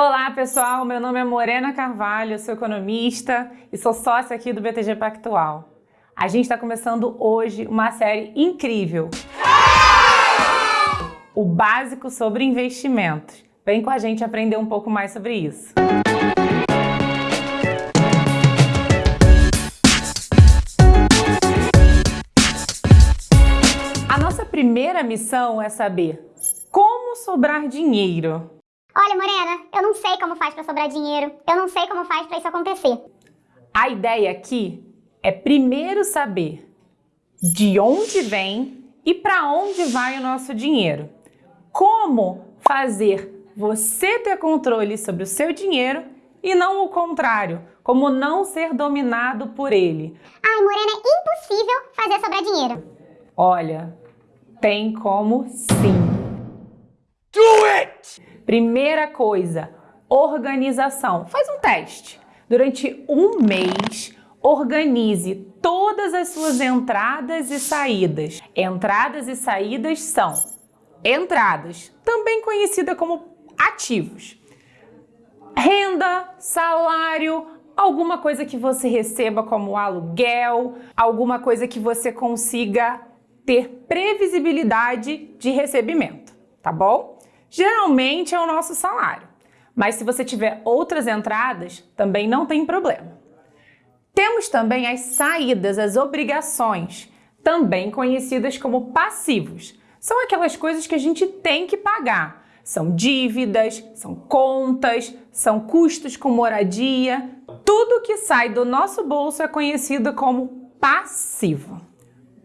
Olá pessoal, meu nome é Morena Carvalho, sou economista e sou sócia aqui do BTG Pactual. A gente está começando hoje uma série incrível. O básico sobre investimentos. Vem com a gente aprender um pouco mais sobre isso. A nossa primeira missão é saber como sobrar dinheiro. Olha, Morena, eu não sei como faz para sobrar dinheiro. Eu não sei como faz para isso acontecer. A ideia aqui é primeiro saber de onde vem e para onde vai o nosso dinheiro. Como fazer você ter controle sobre o seu dinheiro e não o contrário, como não ser dominado por ele. Ai, Morena, é impossível fazer sobrar dinheiro. Olha, tem como sim. Primeira coisa, organização. Faz um teste. Durante um mês, organize todas as suas entradas e saídas. Entradas e saídas são entradas, também conhecida como ativos. Renda, salário, alguma coisa que você receba como aluguel, alguma coisa que você consiga ter previsibilidade de recebimento, tá bom? Geralmente é o nosso salário. Mas se você tiver outras entradas, também não tem problema. Temos também as saídas, as obrigações, também conhecidas como passivos. São aquelas coisas que a gente tem que pagar. São dívidas, são contas, são custos com moradia. Tudo que sai do nosso bolso é conhecido como passivo.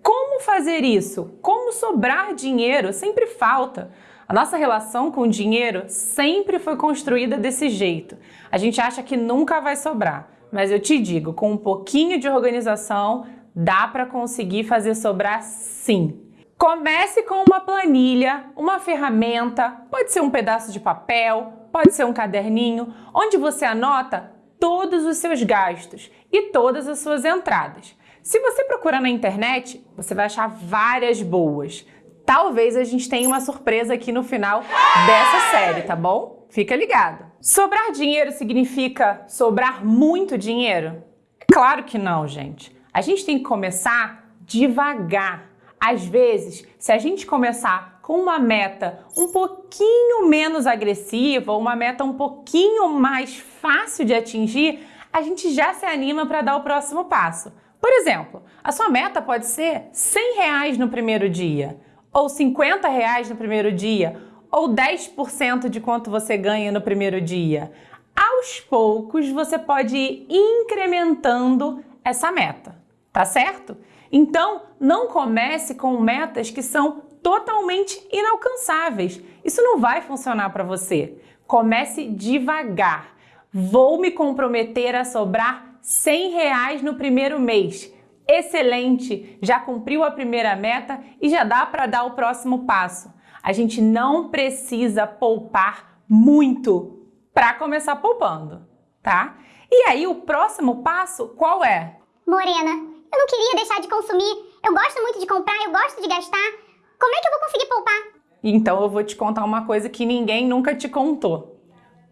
Como fazer isso? Como sobrar dinheiro? Sempre falta. A nossa relação com o dinheiro sempre foi construída desse jeito. A gente acha que nunca vai sobrar, mas eu te digo, com um pouquinho de organização, dá para conseguir fazer sobrar sim. Comece com uma planilha, uma ferramenta, pode ser um pedaço de papel, pode ser um caderninho, onde você anota todos os seus gastos e todas as suas entradas. Se você procurar na internet, você vai achar várias boas talvez a gente tenha uma surpresa aqui no final dessa série, tá bom? Fica ligado. Sobrar dinheiro significa sobrar muito dinheiro? Claro que não, gente. A gente tem que começar devagar. Às vezes, se a gente começar com uma meta um pouquinho menos agressiva, uma meta um pouquinho mais fácil de atingir, a gente já se anima para dar o próximo passo. Por exemplo, a sua meta pode ser 100 reais no primeiro dia ou 50 reais no primeiro dia, ou 10% de quanto você ganha no primeiro dia. Aos poucos, você pode ir incrementando essa meta, tá certo? Então, não comece com metas que são totalmente inalcançáveis. Isso não vai funcionar para você. Comece devagar. Vou me comprometer a sobrar 100 reais no primeiro mês excelente, já cumpriu a primeira meta e já dá para dar o próximo passo. A gente não precisa poupar muito para começar poupando, tá? E aí o próximo passo qual é? Morena, eu não queria deixar de consumir. Eu gosto muito de comprar, eu gosto de gastar. Como é que eu vou conseguir poupar? Então eu vou te contar uma coisa que ninguém nunca te contou.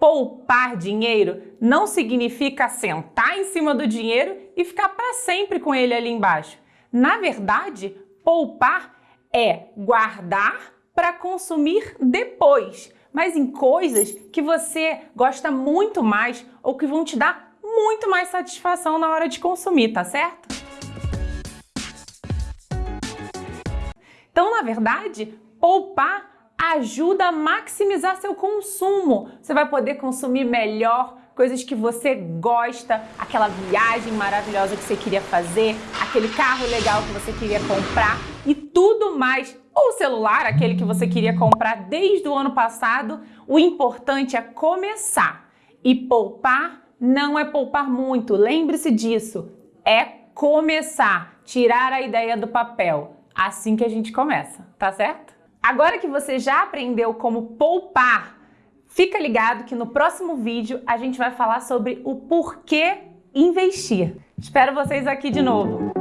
Poupar dinheiro não significa sentar em cima do dinheiro e ficar para sempre com ele ali embaixo. Na verdade, poupar é guardar para consumir depois, mas em coisas que você gosta muito mais ou que vão te dar muito mais satisfação na hora de consumir, tá certo? Então, na verdade, poupar ajuda a maximizar seu consumo. Você vai poder consumir melhor coisas que você gosta, aquela viagem maravilhosa que você queria fazer, aquele carro legal que você queria comprar e tudo mais. Ou o celular, aquele que você queria comprar desde o ano passado. O importante é começar. E poupar não é poupar muito, lembre-se disso. É começar, tirar a ideia do papel. Assim que a gente começa, tá certo? Agora que você já aprendeu como poupar, fica ligado que no próximo vídeo a gente vai falar sobre o porquê investir. Espero vocês aqui de novo.